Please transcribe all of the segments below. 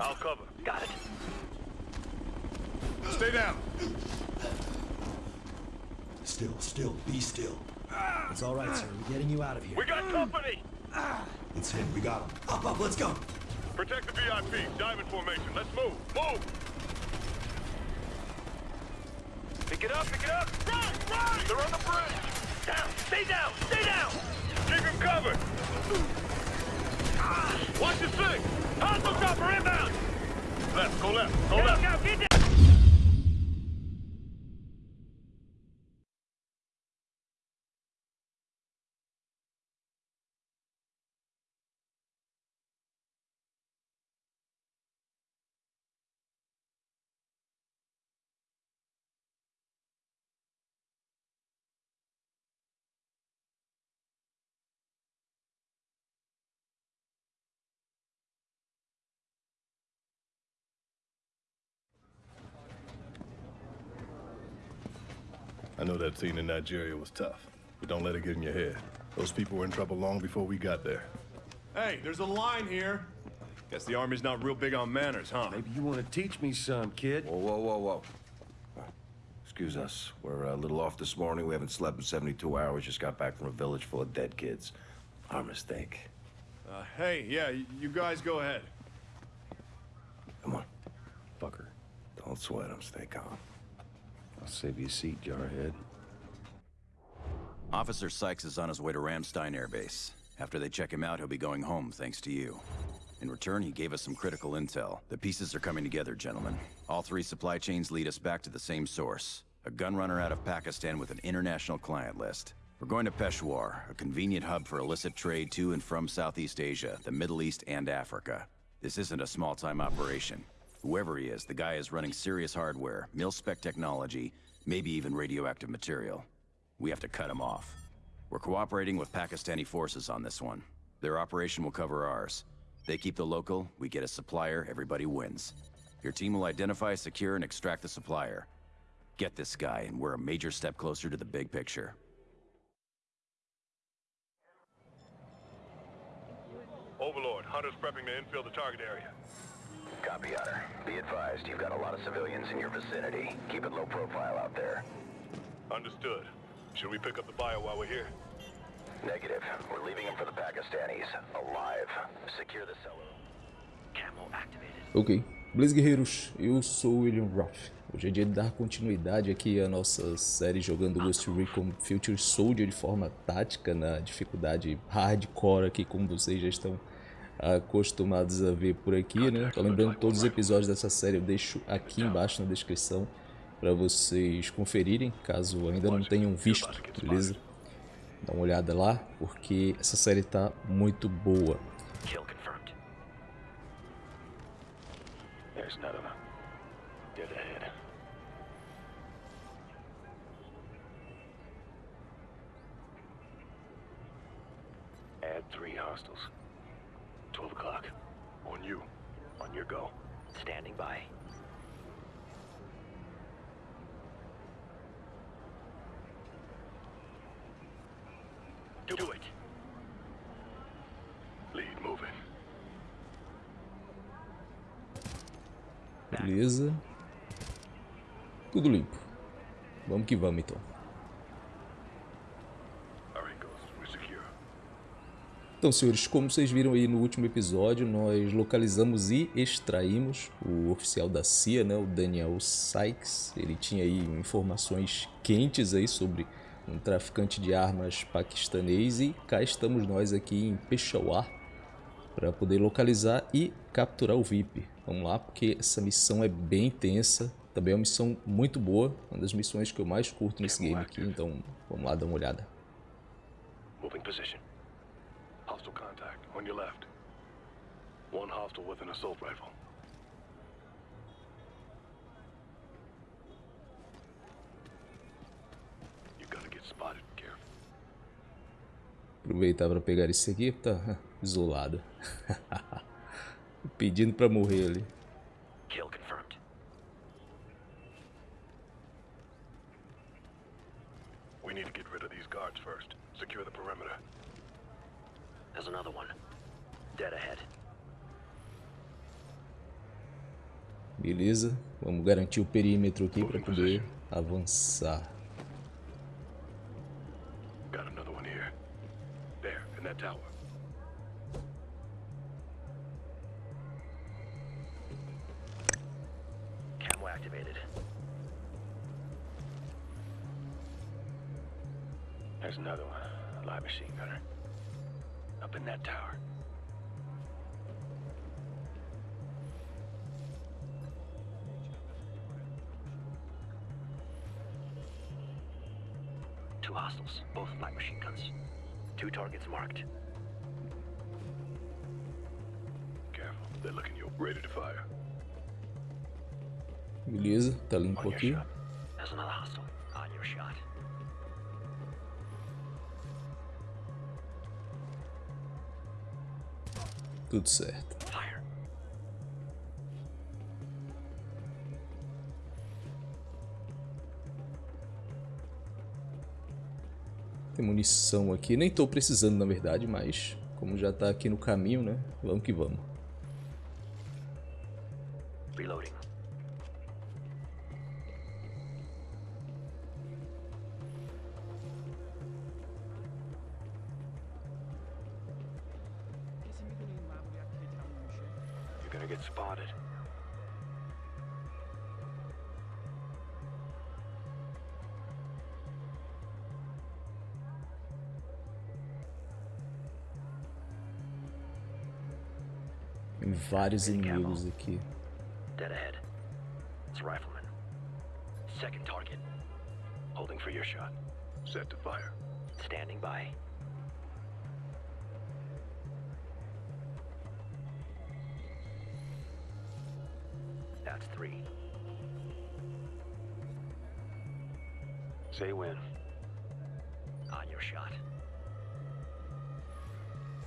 I'll cover. Got it. Stay down. Still, still, be still. It's all right, sir. We're getting you out of here. We got company. It's him. We got him. Up, up, let's go. Protect the VIP. Diamond formation. Let's move. Move. Pick it up, pick it up! Right, right. They're on the bridge. Down! Stay down! Stay down! Keep him covered. Watch your six. Hostile chopper inbound! Left. Go left. Go Get left. out, get down! I know that scene in Nigeria was tough, but don't let it get in your head. Those people were in trouble long before we got there. Hey, there's a line here. Guess the army's not real big on manners, huh? Maybe you want to teach me some, kid. Whoa, whoa, whoa, whoa. Excuse us. We're a little off this morning. We haven't slept in 72 hours. Just got back from a village full of dead kids. Our mistake. Uh, hey, yeah, you guys go ahead. Come on. Fucker. Don't sweat him. Stay calm. Save you a seat, Jarhead. Officer Sykes is on his way to Ramstein Air Base. After they check him out, he'll be going home thanks to you. In return, he gave us some critical intel. The pieces are coming together, gentlemen. All three supply chains lead us back to the same source. A gun runner out of Pakistan with an international client list. We're going to Peshawar, a convenient hub for illicit trade to and from Southeast Asia, the Middle East, and Africa. This isn't a small-time operation. Whoever he is, the guy is running serious hardware, mil-spec technology, maybe even radioactive material. We have to cut him off. We're cooperating with Pakistani forces on this one. Their operation will cover ours. They keep the local, we get a supplier, everybody wins. Your team will identify, secure, and extract the supplier. Get this guy, and we're a major step closer to the big picture. Overlord, Hunter's prepping to infill the target area. Copy, Hunter. Be advised, you've got a lot of civilians in your vicinity. Keep it low profile out there. Understood. Should we pick up the bio while we're here? Negative. We're leaving him for the Pakistanis. Alive. Secure the cellar. Camo activated. Ok. Beleza, guerreiros? Eu sou o William Roth. Hoje é dia de dar continuidade aqui à nossa série jogando Ghost Recon Future Soldier de forma tática, na dificuldade hardcore aqui, como vocês já estão acostumados a ver por aqui, né? Tô lembrando que todos os episódios dessa série eu deixo aqui embaixo na descrição para vocês conferirem, caso ainda não tenham visto, beleza? Dá uma olhada lá, porque essa série tá muito boa. There's. Dead ahead. Add three hostiles. 12 o'clock. On you. On your go. Standing by. Do it. Lead moving. Beleza. Tudo limpo. Vamos que vamos então. All right, Ghost. We're secure. Então, senhores, como vocês viram aí no último episódio, nós localizamos e extraímos o oficial da CIA, né, o Daniel Sykes. Ele tinha aí informações quentes aí sobre um traficante de armas paquistanês e cá estamos nós aqui em Peshawar para poder localizar e capturar o VIP. Vamos lá, porque essa missão é bem tensa, também é uma missão muito boa, uma das missões que eu mais curto nesse game aqui, então vamos lá dar uma olhada. Moving position. Hostile contact. On your left. One hostile with an assault rifle. You gotta get spotted. Careful. Aproveitar para pegar esse aqui, tá isolado. Pedindo para morrer ali. Kill confirmed. We need to get rid of these guards first. Secure the perimeter. There's another one. Dead ahead. Beleza. Vamos garantir o perímetro aqui para poder avançar. There's another one. A live machine gunner. Up in that tower. Two hostiles, both light machine guns. Two targets marked. Careful. They're looking you ready to fire. Beleza, tá On limpo your aqui. There's another hostile. On your shot. Tudo certo. Tem munição aqui. Nem tô precisando, na verdade, mas como já tá aqui no caminho, né? Vamos que vamos. Reloading. You're gonna get spotted. Vários inimigos aqui. Dead ahead. It's a rifleman. Second target. Holding for your shot. Set to fire. Standing by. That's three. Say when. On your shot.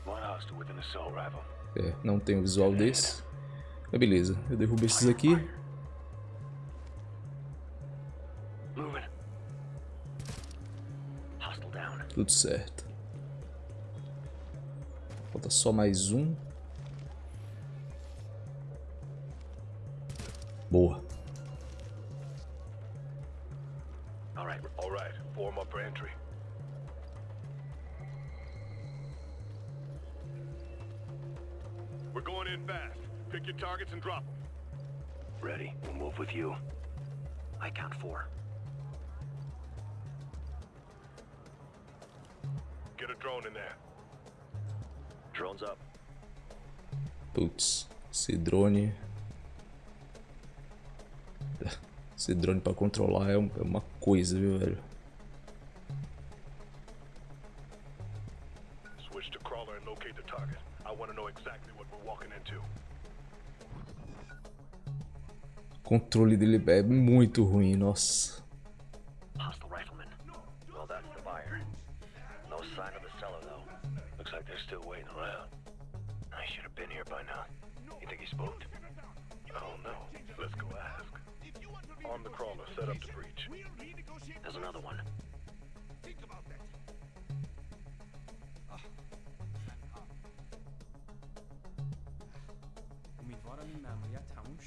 One hostile with an assault rifle. É, não tem o visual desse. Mas beleza, eu derrubo esses aqui. Tudo certo. Falta só mais um. Boa. And drop them. Ready. We'll move with you. I count four. Get a drone in there. Drones up. Putz, esse drone. Esse drone pra controlar é é uma coisa, viu, velho? Controle dele é muito ruim, nossa.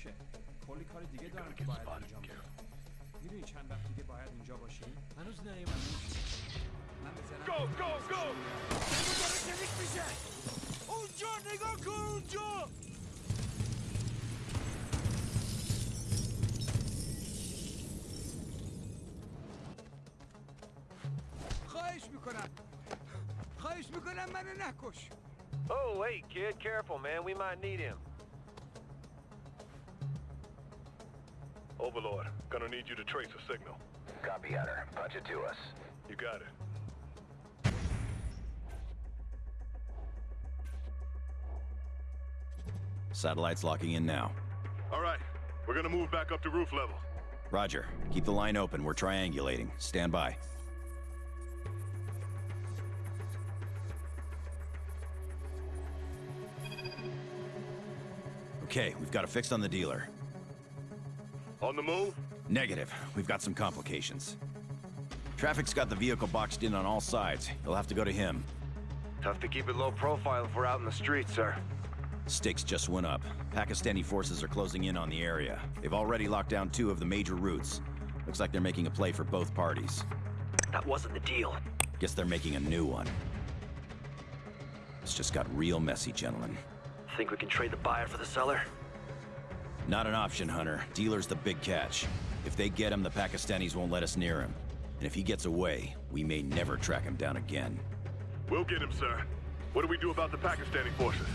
Hostile rifleman. Well, that's the buyer. No sign of the seller, though. Looks like they're still waiting around. I should have been here by now. You think he spooked? I don't know. Let's go ask. Arm the crawler, set up the breach. There's another one. امیدوارم این مأموریت تموم شه کلی کار دیگه دارم که get باید spotted, انجام بدم Gareth. میدونی چند وقت دیگه باید اینجا باشی هنوز نیومدم من به زنم Go, go, go! اونجا نگاه کن اونجا خواهش میکنم خواهش میکنم منو نکش Oh, wait, kid. Careful, man. We might need him. Overlord, gonna need you to trace a signal. Copy, Hunter. Punch it to us. You got it. Satellite's locking in now. All right, we're gonna move back up to roof level. Roger. Keep the line open. We're triangulating. Stand by. Okay, we've got a fix on the dealer. On the move? Negative. We've got some complications. Traffic's got the vehicle boxed in on all sides. You'll have to go to him. Tough to keep it low profile if we're out in the streets, sir. Stakes just went up. Pakistani forces are closing in on the area. They've already locked down two of the major routes. Looks like they're making a play for both parties. That wasn't the deal. Guess they're making a new one. It's just got real messy, gentlemen. Think we can trade the buyer for the seller? Not an option, Hunter. Dealer's the big catch. If they get him, the Pakistanis won't let us near him. And if he gets away, we may never track him down again. We'll get him, sir. What do we do about the Pakistani forces?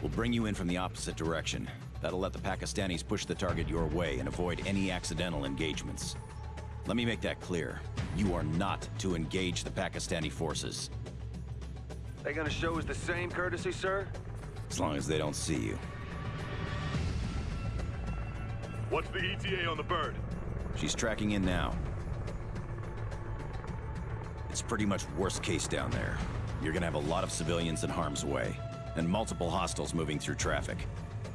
We'll bring you in from the opposite direction. That'll let the Pakistanis push the target your way and avoid any accidental engagements. Let me make that clear. You are not to engage the Pakistani forces. They gonna show us the same courtesy, sir? As long as they don't see you. What's the ETA on the bird? She's tracking in now. It's pretty much worst case down there. You're gonna have a lot of civilians in harm's way, and multiple hostiles moving through traffic.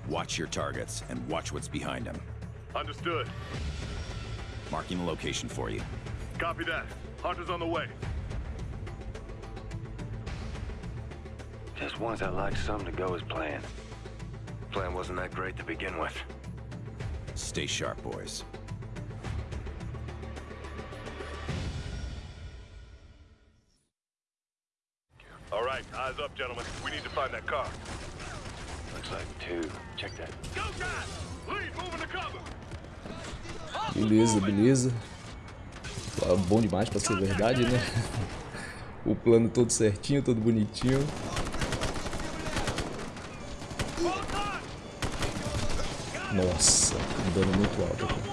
Watch your targets, and watch what's behind them. Understood. Marking the location for you. Copy that. Hunter's on the way. Just once I'd like something to go as planned. Plan wasn't that great to begin with. Stay sharp, boys. All right, eyes up, gentlemen. We need to find that car. Looks like two. Check that. Go, guys! Lead, moving to cover! Beleza, beleza. Ah, Bom demais pra ser verdade, né? O plano todo certinho, todo bonitinho. Nossa, um dano muito alto aqui.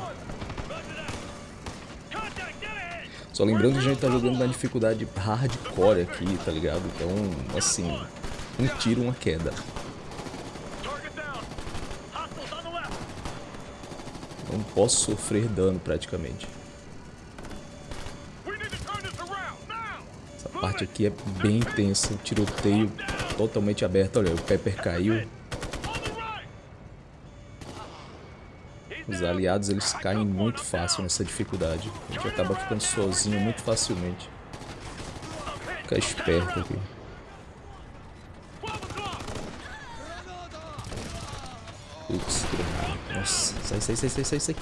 Só lembrando que a gente tá jogando na dificuldade hardcore aqui, tá ligado? Então, assim, um tiro, uma queda. Não posso sofrer dano praticamente. Essa parte aqui é bem intensa, o tiroteio totalmente aberto. Olha, o Pepper caiu. Os aliados eles caem muito fácil nessa dificuldade. A gente acaba ficando sozinho muito facilmente. Fica esperto aqui. Putz. Nossa, sai, sai, sai, sai, sai, sai.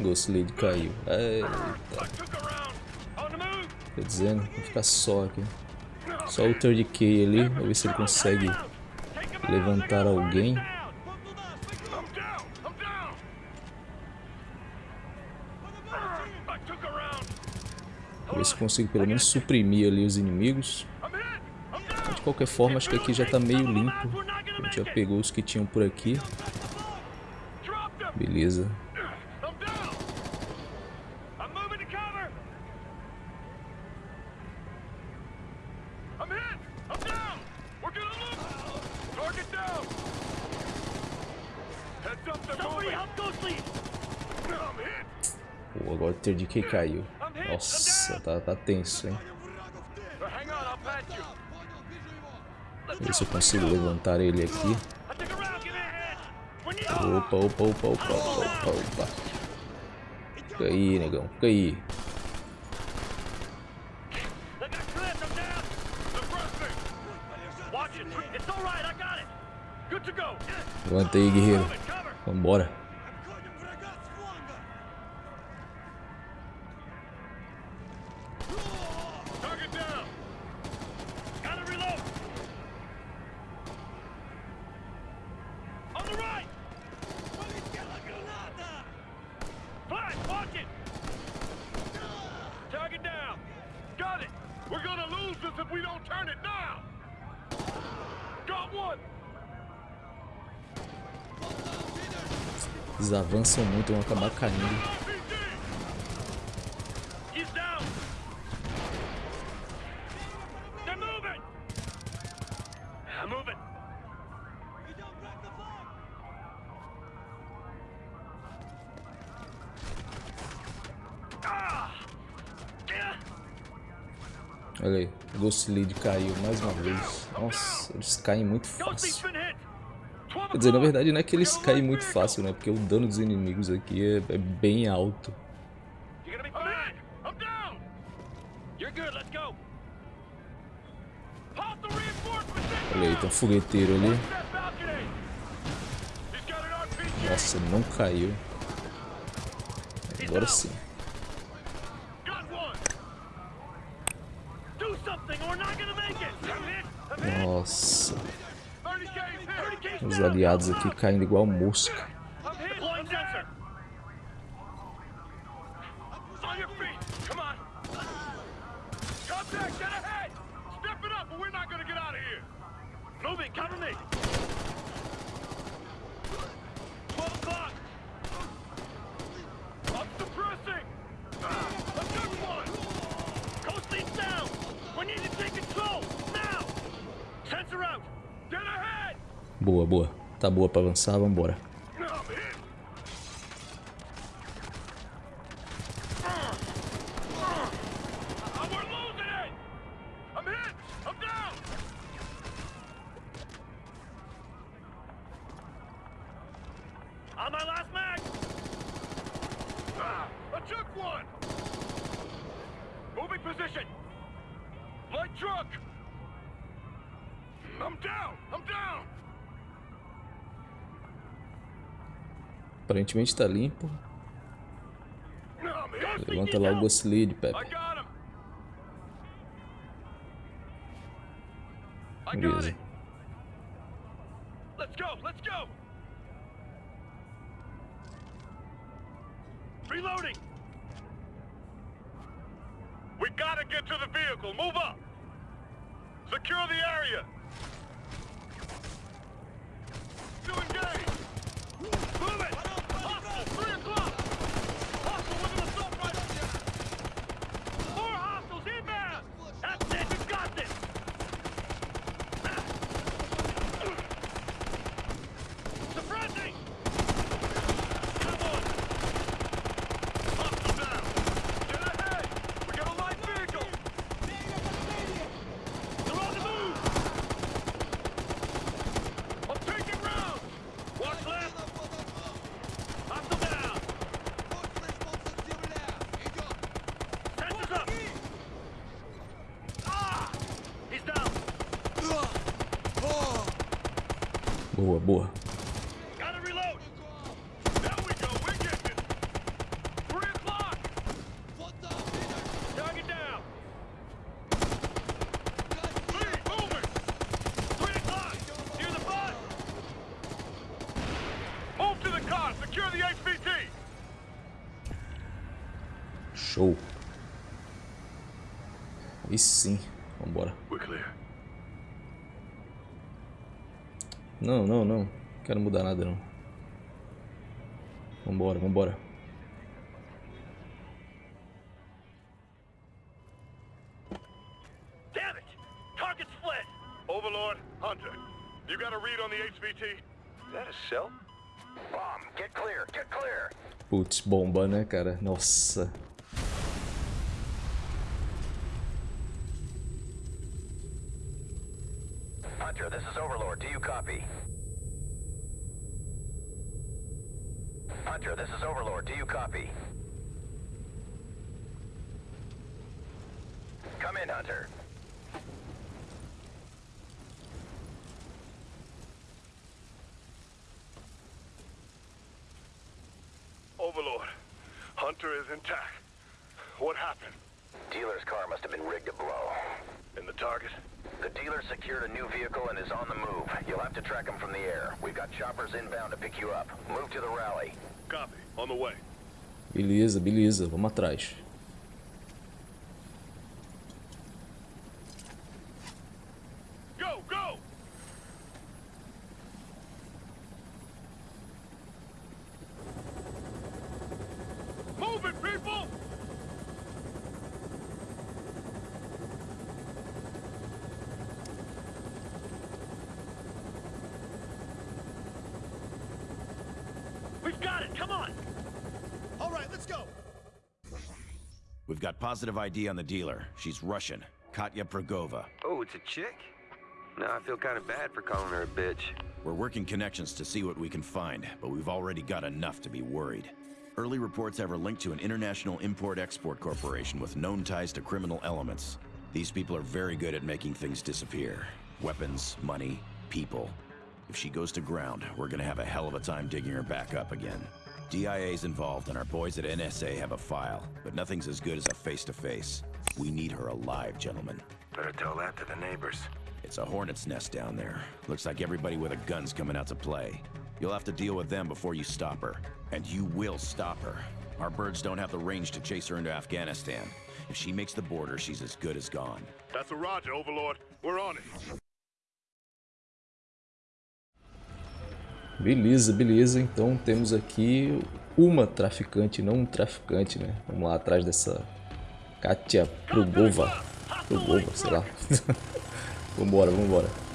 Ghost Lady caiu. Eita. Quer dizendo, vou ficar só aqui. Só o 30k ali, pra ver se ele consegue levantar alguém. Ver se consigo pelo menos suprimir ali os inimigos. De qualquer forma, acho que aqui já tá meio limpo. A gente já pegou os que tinham por aqui. Beleza. Pô, agora o 30k caiu. Nossa, tá, tá tenso, hein? Ver se eu consigo levantar ele aqui. Opa, opa, opa, opa, opa, opa. Fica aí, negão. Fica aí. Levanta aí, guerreiro. Vambora. Eles avançam muito, vão acabar caindo. Olha aí, Ghost Lead caiu mais uma vez. Nossa, eles caem muito fácil. Quer dizer, na verdade não é que eles caem muito fácil, né? Porque o dano dos inimigos aqui é, é bem alto. Olha aí, tem um fogueteiro ali. Nossa, não caiu. Agora sim. Nossa. Os aliados aqui caindo igual mosca. Moving, cover me! 12 o'clock! I'm suppressing! A good one! Coast leads down! We need to take control! Now! Sensor out! Get ahead! Boa, boa. Tá boa pra avançar, vambora. Aparentemente tá limpo. Levanta lá o Ghost Lead, Pepe. Beleza. it! Let's go! Let's go! Reloading! We gotta get to the vehicle! Move up! Secure the area! To engage! Move it! Hostile! Three o'clock! Hostile with an assault rifle! More hostiles inbound! That's it! We got this! Suppressing! Come on! Hostile down! Get ahead! We got a light vehicle! They're on the move! I'm taking rounds! Watch left! Hostile down! Sensors up! Ah! He's down! Boa, boa. Gotta reload! There we go, we're getting it! Three o'clock! Target down! Three, moving! Three o'clock! Near the bus! Move to the car! Secure the HVT! Show. Aí sim. Vambora. We're clear. Não, não, não. Não quero mudar nada, não. Vambora, vambora. Damn it! Target split! Overlord, Hunter, this is Overlord. Do you copy? Hunter, this is Overlord. Do you copy? Come in, Hunter. Overlord, Hunter is intact. What happened? Dealer's car must have been rigged to blow. And the target? The dealer secured a new vehicle and is on the move. You'll have to track him from the air. We've got choppers inbound to pick you up. Move to the rally. Copy. On the way. Beleza, beleza. Vamos atrás. Go, go! Move it, people! We've got it, come on! All right, let's go. We've got positive ID on the dealer. She's Russian. Katya Progova. Oh, it's a chick? Now I feel kind of bad for calling her a bitch. We're working connections to see what we can find, but we've already got enough to be worried. Early reports have her linked to an international import-export corporation with known ties to criminal elements. These people are very good at making things disappear. Weapons, money, people. If she goes to ground, we're gonna have a hell of a time digging her back up again. DIA's involved and our boys at NSA have a file, but nothing's as good as a face-to-face. We need her alive, gentlemen. Better tell that to the neighbors. It's a hornet's nest down there. Looks like everybody with a gun's coming out to play. You'll have to deal with them before you stop her. And you will stop her. Our birds don't have the range to chase her into Afghanistan. If she makes the border, she's as good as gone. That's a roger, Overlord. We're on it. Beleza, beleza. Então temos aqui uma traficante, não um traficante, né? Vamos lá atrás dessa Katia Prugova. Prugova, sei lá. vambora, vambora.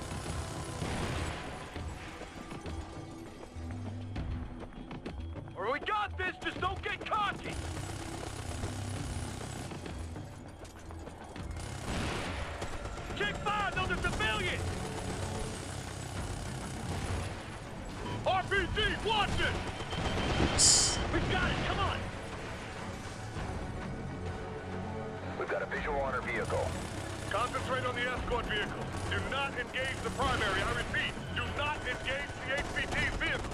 Engage the primary. I repeat, do not engage the HVT's vehicle.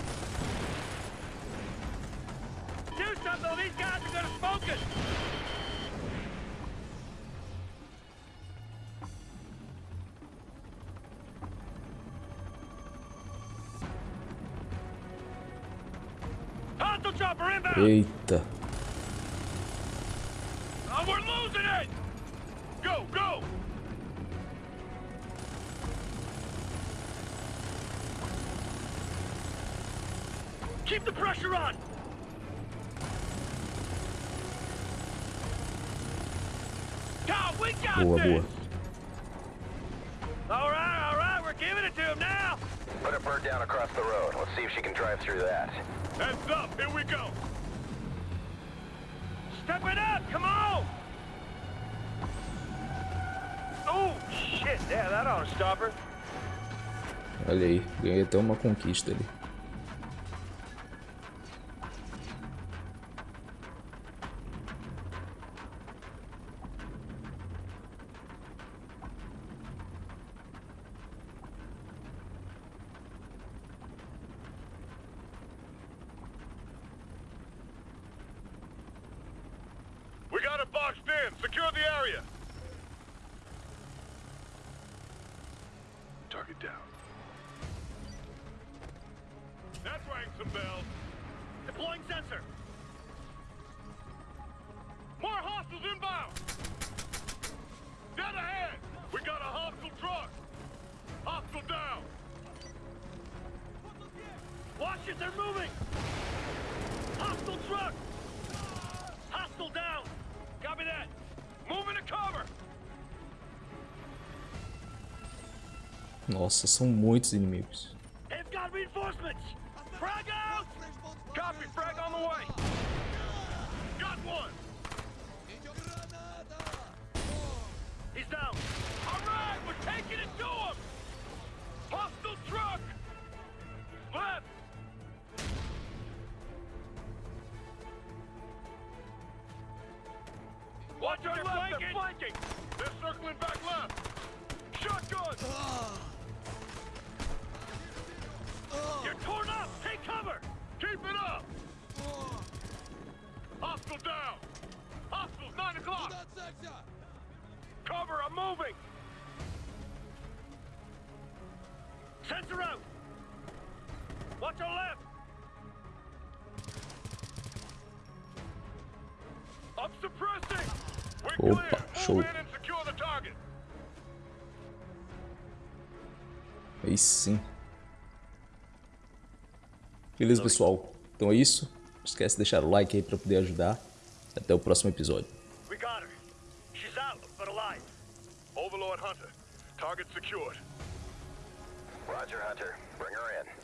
Do something, these guys are gonna smoke us! Hostile chopper inbound! Eita. Boa, boa. All right, all right, we're giving it to him now! Put a bird down across the road. Let's see if she can drive through that. Heads up, here we go. Step it up, come on! Oh, shit, yeah, that ought to stop her. Olha aí, ganhei até uma conquista ali. We got it boxed in. Secure the area. Target down. That's rang some bells. Deploying sensor. More hostiles inbound! Dead ahead! We got a hostile truck! Hostile down! Watch it, they're moving! Hostile truck! Hostile down! Copy that! Nossa, são muitos inimigos. Frag on the way! Got one! Show. Aí sim. Beleza, pessoal? Então é isso. Não esquece de deixar o like aí para poder ajudar. Até o próximo episódio. We got her. She's out, but alive. Overlord Hunter, target secured. Roger, Hunter. Bring her in.